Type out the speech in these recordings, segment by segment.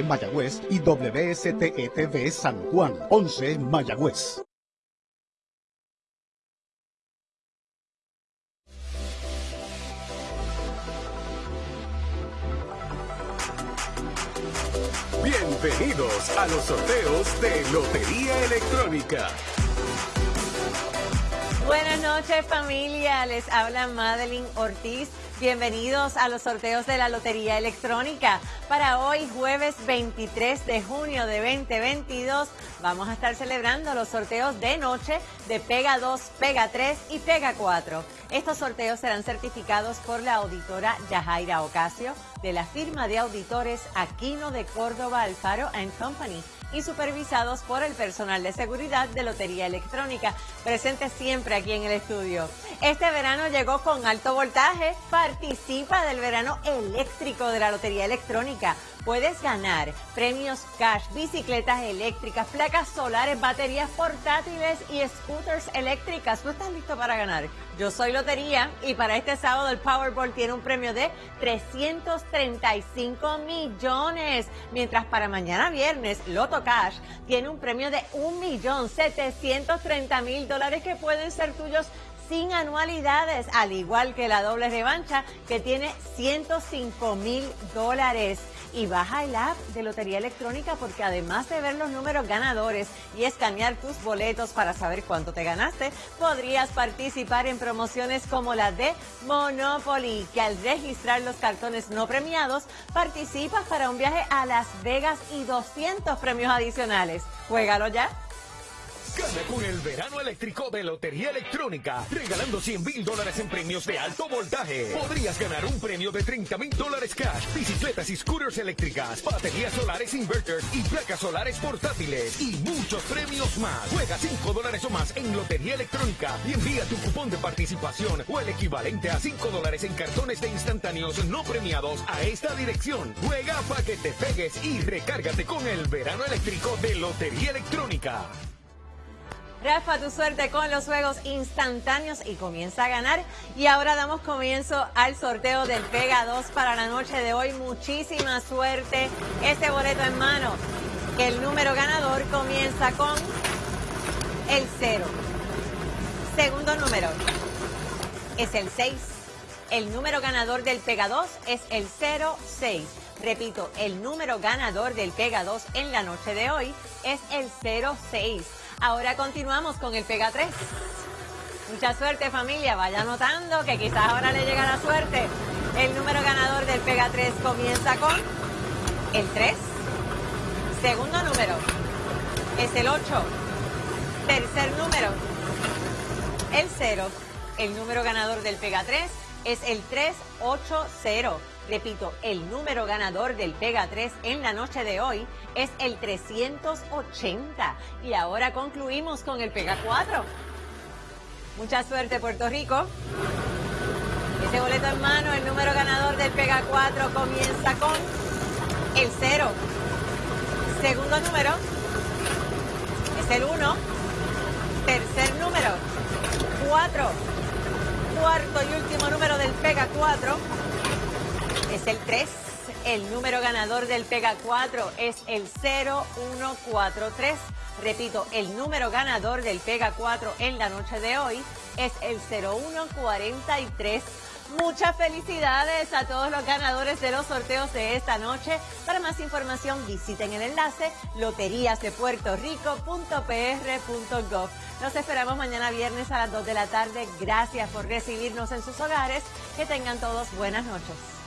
Mayagüez y WSTETV San Juan, 11 Mayagüez. Bienvenidos a los sorteos de Lotería Electrónica. Buenas noches familia, les habla Madeline Ortiz. Bienvenidos a los sorteos de la Lotería Electrónica. Para hoy, jueves 23 de junio de 2022, vamos a estar celebrando los sorteos de noche de Pega 2, Pega 3 y Pega 4. Estos sorteos serán certificados por la auditora Yajaira Ocasio de la firma de auditores Aquino de Córdoba Alfaro Company y supervisados por el personal de seguridad de Lotería Electrónica, presente siempre aquí en el estudio. Este verano llegó con alto voltaje, participa del verano eléctrico de la Lotería Electrónica. Puedes ganar premios cash, bicicletas eléctricas, placas solares, baterías portátiles y scooters eléctricas. ¿Tú estás listo para ganar? Yo soy Lotería y para este sábado el Powerball tiene un premio de 335 millones, mientras para mañana viernes Loto Cash tiene un premio de 1.730.000 dólares que pueden ser tuyos sin anualidades, al igual que la doble revancha que tiene 105 mil dólares y baja el app de Lotería Electrónica porque además de ver los números ganadores y escanear tus boletos para saber cuánto te ganaste, podrías participar en promociones como la de Monopoly, que al registrar los cartones no premiados, participas para un viaje a Las Vegas y 200 premios adicionales. Juégalo ya. Gana con el verano eléctrico de Lotería Electrónica, regalando 100 mil dólares en premios de alto voltaje. Podrías ganar un premio de 30 mil dólares cash, bicicletas y scooters eléctricas, baterías solares inverters y placas solares portátiles y muchos premios más. Juega 5 dólares o más en Lotería Electrónica y envía tu cupón de participación o el equivalente a 5 dólares en cartones de instantáneos no premiados a esta dirección. Juega para que te pegues y recárgate con el verano eléctrico de Lotería Electrónica. Rafa, tu suerte con los juegos instantáneos y comienza a ganar. Y ahora damos comienzo al sorteo del Pega 2 para la noche de hoy. Muchísima suerte. Este boleto en mano. El número ganador comienza con el 0. Segundo número es el 6. El número ganador del Pega 2 es el 06. Repito, el número ganador del Pega 2 en la noche de hoy es el 06. Ahora continuamos con el Pega 3. Mucha suerte familia, vaya notando que quizás ahora le llega la suerte. El número ganador del Pega 3 comienza con el 3. Segundo número es el 8. Tercer número, el 0. El número ganador del Pega 3 es el 380. Repito, el número ganador del Pega 3 en la noche de hoy es el 380. Y ahora concluimos con el Pega 4. Mucha suerte, Puerto Rico. Ese boleto en mano, el número ganador del Pega 4 comienza con el 0. Segundo número es el 1. Tercer número, 4. Cuarto y último número del Pega 4 es el 3. El número ganador del Pega 4 es el 0143. Repito, el número ganador del Pega 4 en la noche de hoy es el 0143. Muchas felicidades a todos los ganadores de los sorteos de esta noche. Para más información visiten el enlace loteriasdepuertorico.pr.gov. Nos esperamos mañana viernes a las 2 de la tarde. Gracias por recibirnos en sus hogares. Que tengan todos buenas noches.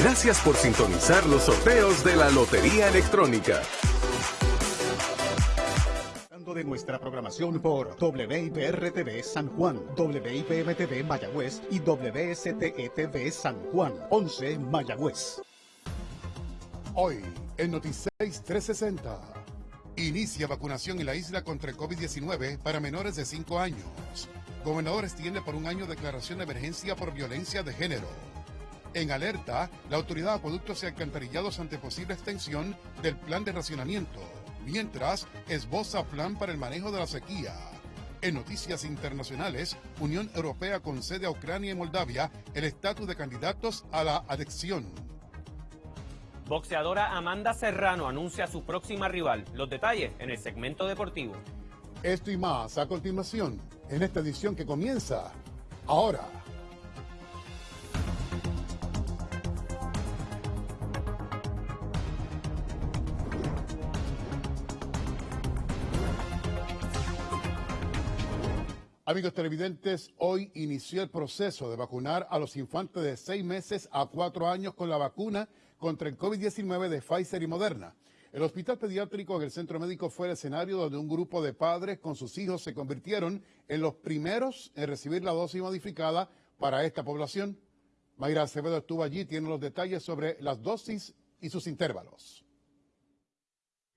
Gracias por sintonizar los sorteos de la Lotería Electrónica. de nuestra programación por WIPR-TV San Juan, WIPM-TV Mayagüez y WSTETV San Juan, 11 Mayagüez. Hoy, en Noticias 360, inicia vacunación en la isla contra el COVID-19 para menores de 5 años. Gobernador extiende por un año declaración de emergencia por violencia de género. En alerta, la Autoridad de Acueductos y Alcantarillados ante posible extensión del plan de racionamiento, mientras esboza plan para el manejo de la sequía. En noticias internacionales, Unión Europea concede a Ucrania y Moldavia el estatus de candidatos a la adhesión. Boxeadora Amanda Serrano anuncia a su próxima rival. Los detalles en el segmento deportivo. Esto y más a continuación, en esta edición que comienza ahora. Amigos televidentes, hoy inició el proceso de vacunar a los infantes de seis meses a cuatro años con la vacuna contra el COVID-19 de Pfizer y Moderna. El hospital pediátrico en el centro médico fue el escenario donde un grupo de padres con sus hijos se convirtieron en los primeros en recibir la dosis modificada para esta población. Mayra Acevedo estuvo allí, tiene los detalles sobre las dosis y sus intervalos.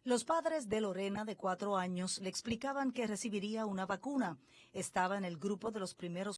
Los padres de Lorena, de cuatro años, le explicaban que recibiría una vacuna. Estaba en el grupo de los primeros